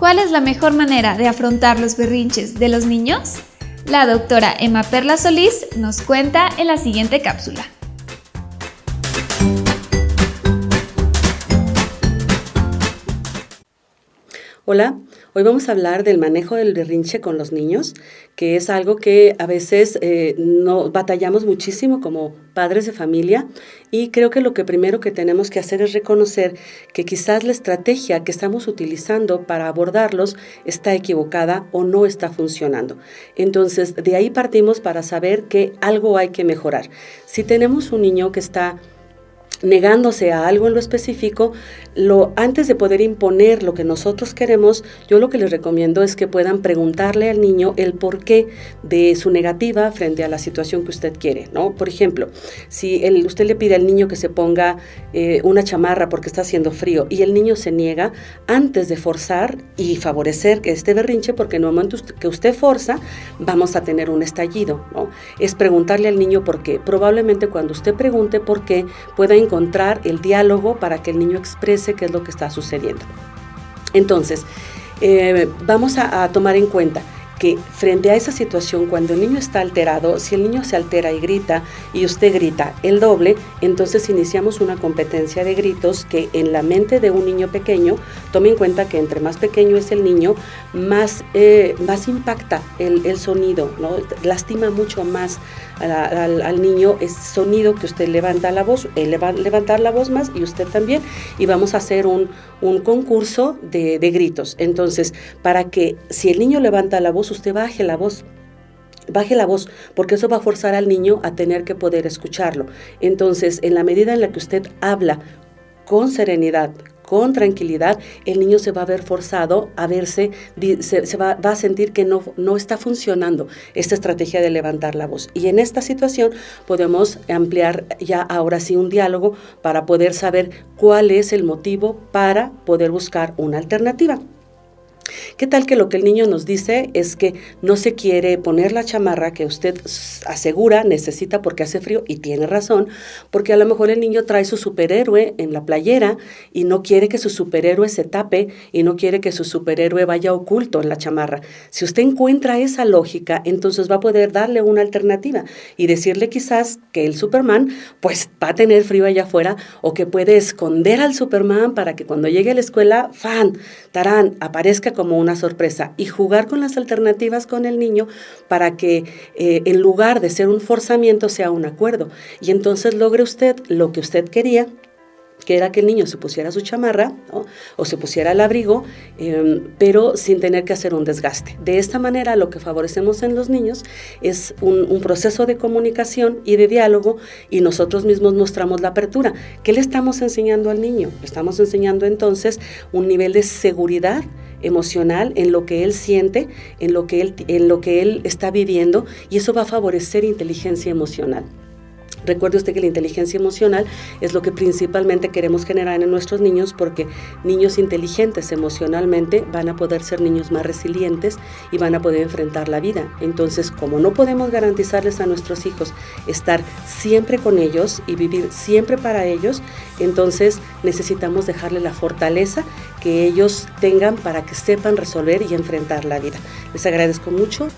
¿Cuál es la mejor manera de afrontar los berrinches de los niños? La doctora Emma Perla Solís nos cuenta en la siguiente cápsula. Hola, hoy vamos a hablar del manejo del berrinche con los niños, que es algo que a veces eh, no batallamos muchísimo como padres de familia y creo que lo que primero que tenemos que hacer es reconocer que quizás la estrategia que estamos utilizando para abordarlos está equivocada o no está funcionando. Entonces, de ahí partimos para saber que algo hay que mejorar. Si tenemos un niño que está negándose a algo en lo específico, antes de poder imponer lo que nosotros queremos, yo lo que les recomiendo es que puedan preguntarle al niño el porqué de su negativa frente a la situación que usted quiere, ¿no? Por ejemplo, si usted le pide al niño que se ponga eh, una chamarra porque está haciendo frío y el niño se niega, antes de forzar y favorecer que este berrinche, porque en el momento que usted forza, vamos a tener un estallido. Es preguntarle al niño por qué. Probablemente cuando usted pregunte por qué, pueda el diálogo para que el niño exprese qué es lo que está sucediendo. Entonces, eh, vamos a tomar en cuenta que frente a esa situación, cuando el niño está alterado, si el niño se altera y grita y usted grita el doble, entonces iniciamos una competencia de gritos que en la mente de un niño pequeño, tome en cuenta que entre más pequeño es el niño, más, eh, más impacta el, el, sonido, ¿no? lastima mucho más al, niño ese sonido que usted levanta la voz, él va a levantar la voz más y usted también, y vamos a hacer un, un concurso de gritos. Entonces, para que si el niño levanta la voz, usted baje la voz. Baje la voz, porque eso va a forzar al niño a tener que poder escucharlo. Entonces, en la medida en la que usted habla con serenidad, con tranquilidad, el niño se va a ver forzado a verse, se, se va, va, a sentir que no, no está funcionando esta estrategia de levantar la voz. Y en esta situación podemos ampliar ya ahora sí un diálogo para poder saber cuál es el motivo para poder buscar una alternativa. ¿Qué tal que lo que el niño nos dice es que no se quiere poner la chamarra que usted asegura necesita porque hace frío y tiene razón, porque a lo mejor el niño trae su superhéroe en la playera y no quiere que su superhéroe se tape y no quiere que su superhéroe vaya oculto en la chamarra. Si usted encuentra esa lógica, entonces va a poder darle una alternativa y decirle quizás que el Superman pues va a tener frío allá afuera o que puede esconder al Superman para que cuando llegue a la escuela, fan, tarán, aparezca como una sorpresa y jugar con las alternativas con el niño para que eh, en lugar de ser un forzamiento sea un acuerdo. Y entonces logre usted lo que usted quería que era que el niño se pusiera su chamarra o se pusiera el abrigo, eh, pero sin tener que hacer un desgaste. De esta manera lo que favorecemos en los niños es un, un, proceso de comunicación y de diálogo y nosotros mismos mostramos la apertura. ¿Qué le estamos enseñando al niño? Le estamos enseñando entonces un nivel de seguridad emocional en lo que él siente, en lo que él, en lo que él está viviendo y eso va a favorecer inteligencia emocional. Recuerde usted que la inteligencia emocional es lo que principalmente queremos generar en nuestros niños porque niños inteligentes emocionalmente van a poder ser niños más resilientes y van a poder enfrentar la vida. Entonces, como no podemos garantizarles a nuestros hijos estar siempre con ellos y vivir siempre para ellos, entonces necesitamos dejarle la fortaleza que ellos tengan para que sepan resolver y enfrentar la vida. Les agradezco mucho.